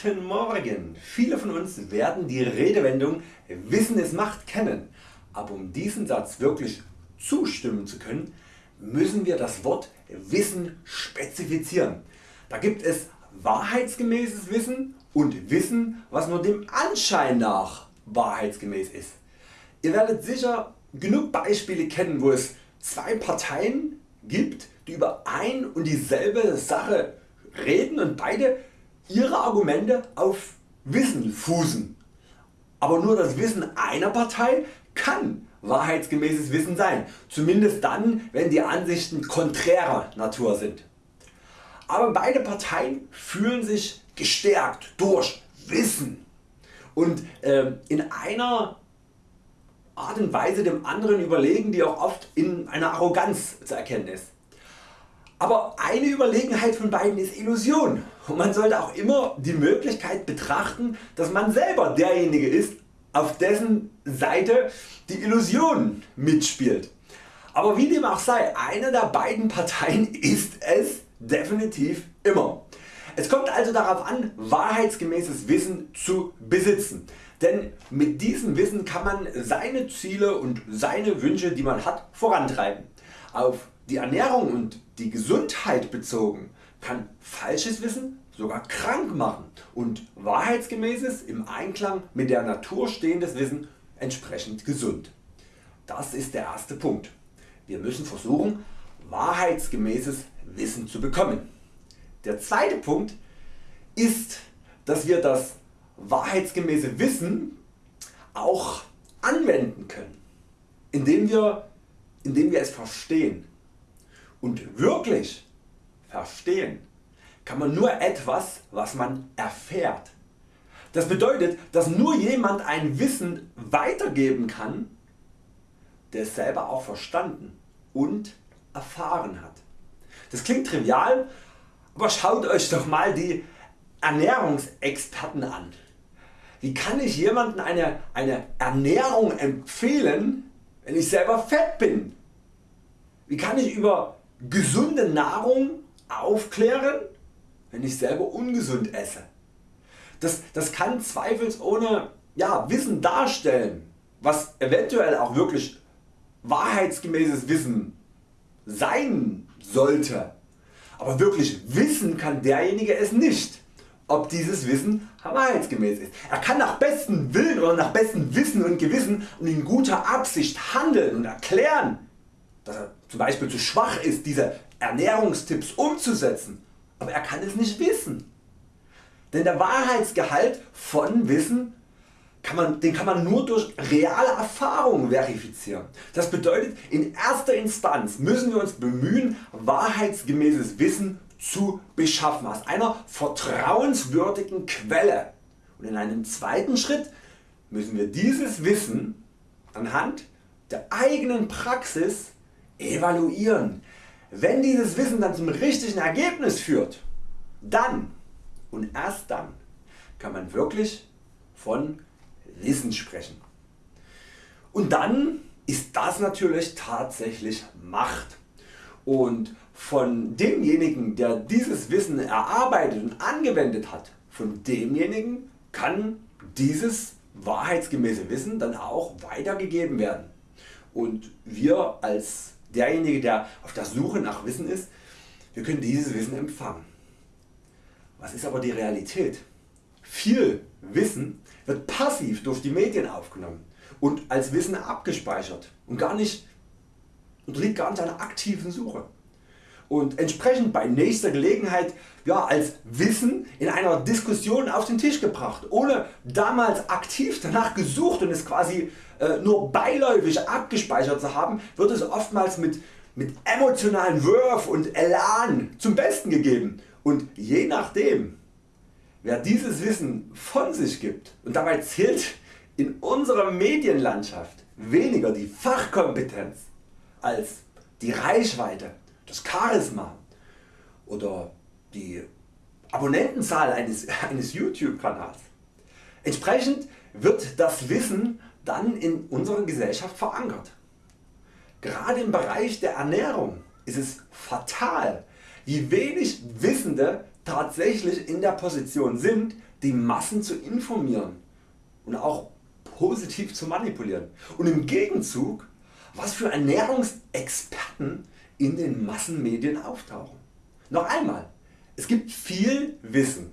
Guten Morgen! Viele von uns werden die Redewendung Wissen ist Macht kennen, aber um diesen Satz wirklich zustimmen zu können, müssen wir das Wort Wissen spezifizieren. Da gibt es wahrheitsgemäßes Wissen und Wissen was nur dem Anschein nach wahrheitsgemäß ist. Ihr werdet sicher genug Beispiele kennen wo es zwei Parteien gibt die über ein und dieselbe Sache reden und beide ihre Argumente auf Wissen fußen. Aber nur das Wissen einer Partei kann wahrheitsgemäßes Wissen sein, zumindest dann wenn die Ansichten konträrer Natur sind. Aber beide Parteien fühlen sich gestärkt durch Wissen und äh, in einer Art und Weise dem anderen überlegen die auch oft in einer Arroganz zu erkennen ist. Aber eine Überlegenheit von beiden ist Illusion und man sollte auch immer die Möglichkeit betrachten dass man selber derjenige ist auf dessen Seite die Illusion mitspielt. Aber wie dem auch sei, eine der beiden Parteien ist es definitiv immer. Es kommt also darauf an wahrheitsgemäßes Wissen zu besitzen, denn mit diesem Wissen kann man seine Ziele und seine Wünsche die man hat vorantreiben. Auf die Ernährung und die Gesundheit bezogen kann falsches Wissen sogar krank machen und wahrheitsgemäßes im Einklang mit der Natur stehendes Wissen entsprechend gesund. Das ist der erste Punkt. Wir müssen versuchen wahrheitsgemäßes Wissen zu bekommen. Der zweite Punkt ist dass wir das wahrheitsgemäße Wissen auch anwenden können, indem wir, indem wir es verstehen. Und wirklich verstehen kann man nur etwas was man erfährt. Das bedeutet dass nur jemand ein Wissen weitergeben kann der es selber auch verstanden und erfahren hat. Das klingt trivial, aber schaut Euch doch mal die Ernährungsexperten an. Wie kann ich jemandem eine, eine Ernährung empfehlen wenn ich selber fett bin? Wie kann ich über gesunde Nahrung aufklären wenn ich selber ungesund esse? Das, das kann zweifelsohne ja, Wissen darstellen was eventuell auch wirklich wahrheitsgemäßes Wissen sein sollte. Aber wirklich wissen kann derjenige es nicht ob dieses Wissen wahrheitsgemäß ist. Er kann nach bestem Willen oder nach bestem Wissen und Gewissen und in guter Absicht handeln und erklären, dass er zum Beispiel zu schwach ist diese Ernährungstipps umzusetzen, aber er kann es nicht wissen. Denn der Wahrheitsgehalt von Wissen kann man, den kann man nur durch reale Erfahrung verifizieren. Das bedeutet in erster Instanz müssen wir uns bemühen wahrheitsgemäßes Wissen zu beschaffen aus einer vertrauenswürdigen Quelle und in einem zweiten Schritt müssen wir dieses Wissen anhand der eigenen Praxis evaluieren. Wenn dieses Wissen dann zum richtigen Ergebnis führt, dann und erst dann kann man wirklich von Wissen sprechen. Und dann ist das natürlich tatsächlich Macht und von demjenigen der dieses Wissen erarbeitet und angewendet hat, von demjenigen kann dieses wahrheitsgemäße Wissen dann auch weitergegeben werden. Und wir als derjenige der auf der Suche nach Wissen ist, wir können dieses Wissen empfangen. Was ist aber die Realität? Viel Wissen wird passiv durch die Medien aufgenommen und als Wissen abgespeichert und gar nicht unterliegt gar nicht einer aktiven Suche und entsprechend bei nächster Gelegenheit ja, als Wissen in einer Diskussion auf den Tisch gebracht, ohne damals aktiv danach gesucht und es quasi äh, nur beiläufig abgespeichert zu haben, wird es oftmals mit, mit emotionalen Wurf und Elan zum Besten gegeben. Und je nachdem wer dieses Wissen von sich gibt und dabei zählt in unserer Medienlandschaft weniger die Fachkompetenz als die Reichweite, das Charisma oder die Abonnentenzahl eines, eines YouTube Kanals. Entsprechend wird das Wissen dann in unserer Gesellschaft verankert. Gerade im Bereich der Ernährung ist es fatal wie wenig Wissende tatsächlich in der Position sind die Massen zu informieren und auch positiv zu manipulieren und im Gegenzug was für Ernährungsexperten in den Massenmedien auftauchen. Noch einmal, es gibt viel Wissen,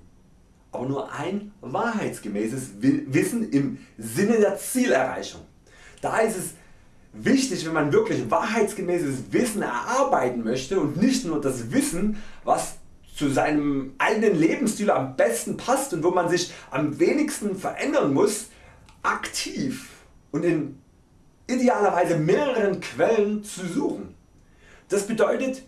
aber nur ein wahrheitsgemäßes Wissen im Sinne der Zielerreichung. Da ist es wichtig wenn man wirklich wahrheitsgemäßes Wissen erarbeiten möchte und nicht nur das Wissen was zu seinem eigenen Lebensstil am besten passt und wo man sich am wenigsten verändern muss, aktiv und in idealerweise mehreren Quellen zu suchen. Das bedeutet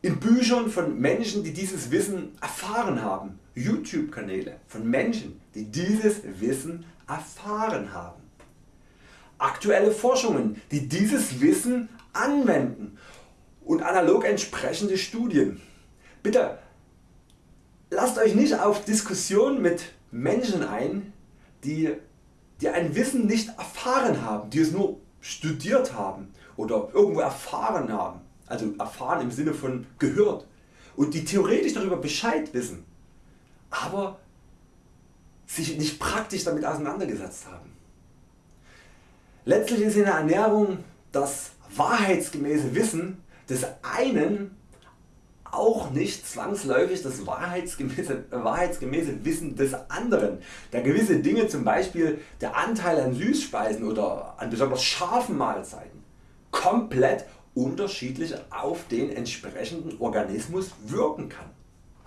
in Büchern von Menschen die dieses Wissen erfahren haben, YouTube Kanäle von Menschen die dieses Wissen erfahren haben, aktuelle Forschungen die dieses Wissen anwenden und analog entsprechende Studien. Bitte lasst Euch nicht auf Diskussionen mit Menschen ein die, die ein Wissen nicht erfahren haben, die es nur studiert haben oder irgendwo erfahren haben, also erfahren im Sinne von gehört. Und die theoretisch darüber Bescheid wissen, aber sich nicht praktisch damit auseinandergesetzt haben. Letztlich ist in der Ernährung das wahrheitsgemäße Wissen des einen auch nicht zwangsläufig das wahrheitsgemäße, wahrheitsgemäße Wissen des anderen, da gewisse Dinge zum Beispiel der Anteil an Süßspeisen oder an besonders scharfen Mahlzeiten komplett unterschiedlich auf den entsprechenden Organismus wirken kann.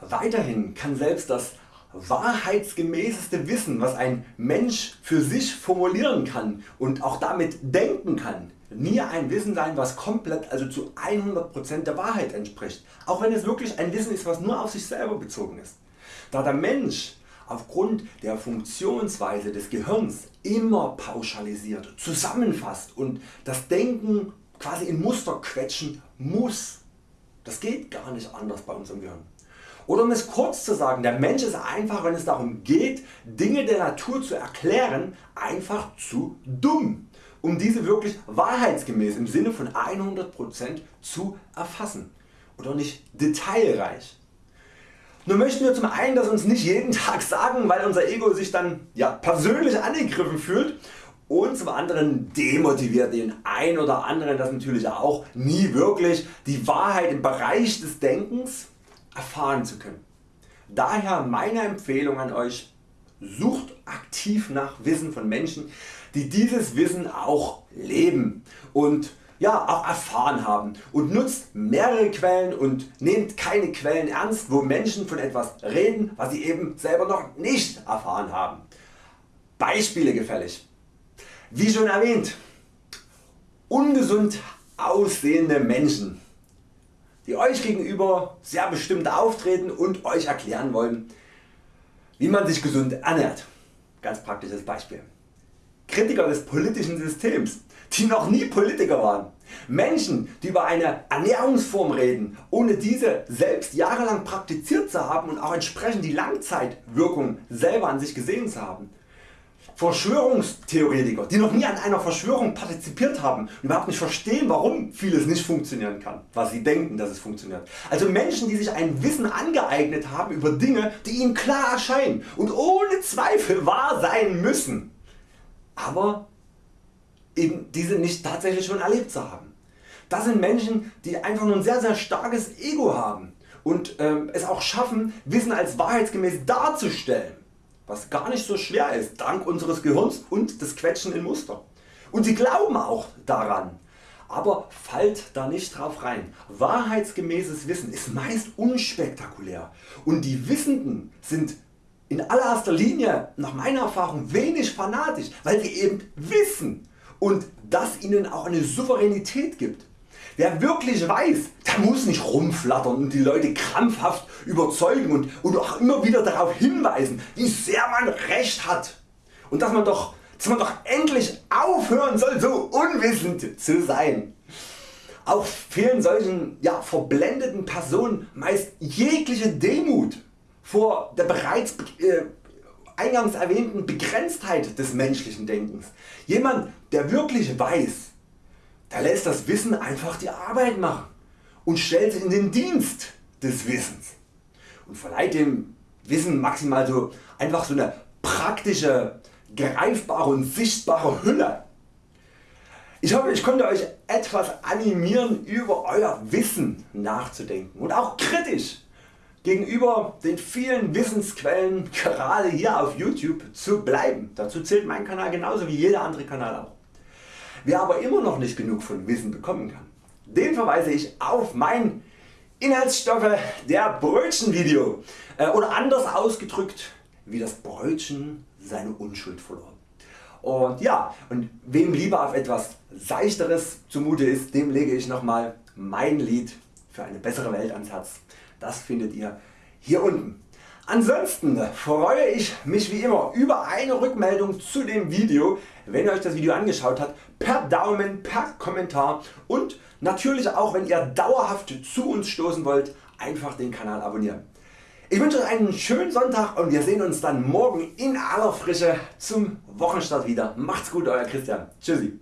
Weiterhin kann selbst das wahrheitsgemäßeste Wissen was ein Mensch für sich formulieren kann und auch damit denken kann, nie ein Wissen sein was komplett also zu 100% der Wahrheit entspricht, auch wenn es wirklich ein Wissen ist was nur auf sich selber bezogen ist. Da der Mensch aufgrund der Funktionsweise des Gehirns immer pauschalisiert, zusammenfasst und das Denken quasi in Muster quetschen muss. Das geht gar nicht anders bei unserem Gehirn. Oder um es kurz zu sagen, der Mensch ist einfach wenn es darum geht Dinge der Natur zu erklären einfach zu dumm um diese wirklich wahrheitsgemäß im Sinne von 100% zu erfassen oder nicht detailreich. Nun möchten wir zum einen das uns nicht jeden Tag sagen, weil unser Ego sich dann ja, persönlich angegriffen fühlt und zum anderen demotiviert den ein oder anderen das natürlich auch nie wirklich die Wahrheit im Bereich des Denkens erfahren zu können. Daher meine Empfehlung an Euch, sucht aktiv nach Wissen von Menschen die dieses Wissen auch leben und ja, auch erfahren haben und nutzt mehrere Quellen und nehmt keine Quellen ernst wo Menschen von etwas reden was sie eben selber noch nicht erfahren haben. Beispiele gefällig. Wie schon erwähnt, ungesund aussehende Menschen die Euch gegenüber sehr bestimmt auftreten und Euch erklären wollen wie man sich gesund ernährt. Ganz praktisches Beispiel. Kritiker des politischen Systems, die noch nie Politiker waren. Menschen die über eine Ernährungsform reden, ohne diese selbst jahrelang praktiziert zu haben und auch entsprechend die Langzeitwirkung selber an sich gesehen zu haben. Verschwörungstheoretiker, die noch nie an einer Verschwörung partizipiert haben und überhaupt nicht verstehen warum vieles nicht funktionieren kann, was sie denken dass es funktioniert. Also Menschen die sich ein Wissen angeeignet haben über Dinge die ihnen klar erscheinen und ohne Zweifel wahr sein müssen aber eben diese nicht tatsächlich schon erlebt zu haben. Das sind Menschen die einfach nur ein sehr sehr starkes Ego haben und ähm, es auch schaffen Wissen als wahrheitsgemäß darzustellen, was gar nicht so schwer ist dank unseres Gehirns und des Quetschen in Muster. Und sie glauben auch daran. Aber fallt da nicht drauf rein. Wahrheitsgemäßes Wissen ist meist unspektakulär und die Wissenden sind in allererster Linie nach meiner Erfahrung wenig fanatisch, weil sie eben wissen und das ihnen auch eine Souveränität gibt. Wer wirklich weiß, der muss nicht rumflattern und die Leute krampfhaft überzeugen und, und auch immer wieder darauf hinweisen, wie sehr man Recht hat und dass man doch, dass man doch endlich aufhören soll, so unwissend zu sein. Auch fehlen solchen ja, verblendeten Personen meist jegliche Demut vor der bereits äh, eingangs erwähnten Begrenztheit des menschlichen Denkens. Jemand der wirklich weiß, der lässt das Wissen einfach die Arbeit machen und stellt sich in den Dienst des Wissens. und verleiht dem Wissen maximal so einfach so eine praktische, greifbare und sichtbare Hülle. Ich hoffe ich konnte Euch etwas animieren über Euer Wissen nachzudenken und auch kritisch gegenüber den vielen Wissensquellen gerade hier auf YouTube zu bleiben. Dazu zählt mein Kanal genauso wie jeder andere Kanal auch. Wer aber immer noch nicht genug von Wissen bekommen kann, den verweise ich auf mein Inhaltsstoffe der Brötchen Video äh, oder anders ausgedrückt wie das Brötchen seine Unschuld verlor. Und ja, und wem lieber auf etwas Seichteres zumute ist, dem lege ich nochmal mein Lied für eine bessere Welt ans Herz. Das findet ihr hier unten. Ansonsten freue ich mich wie immer über eine Rückmeldung zu dem Video, wenn ihr Euch das Video angeschaut habt, per Daumen, per Kommentar und natürlich auch wenn ihr dauerhaft zu uns stoßen wollt, einfach den Kanal abonnieren. Ich wünsche Euch einen schönen Sonntag und wir sehen uns dann morgen in aller Frische zum Wochenstart wieder. Macht's gut Euer Christian. Tschüssi.